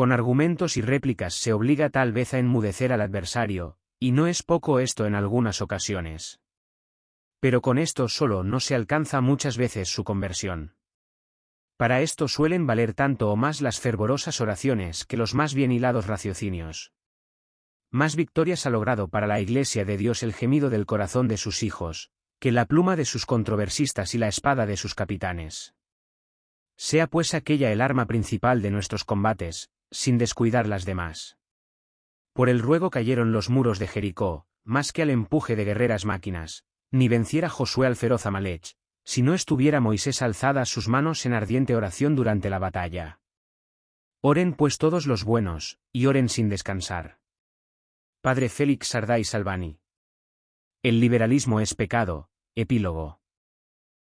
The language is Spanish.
Con argumentos y réplicas se obliga tal vez a enmudecer al adversario, y no es poco esto en algunas ocasiones. Pero con esto solo no se alcanza muchas veces su conversión. Para esto suelen valer tanto o más las fervorosas oraciones que los más bien hilados raciocinios. Más victorias ha logrado para la Iglesia de Dios el gemido del corazón de sus hijos, que la pluma de sus controversistas y la espada de sus capitanes. Sea pues aquella el arma principal de nuestros combates, sin descuidar las demás. Por el ruego cayeron los muros de Jericó, más que al empuje de guerreras máquinas, ni venciera Josué al feroz Amalech, si no estuviera Moisés alzadas sus manos en ardiente oración durante la batalla. Oren pues todos los buenos, y oren sin descansar. Padre Félix Sarday Salvani. El liberalismo es pecado, epílogo.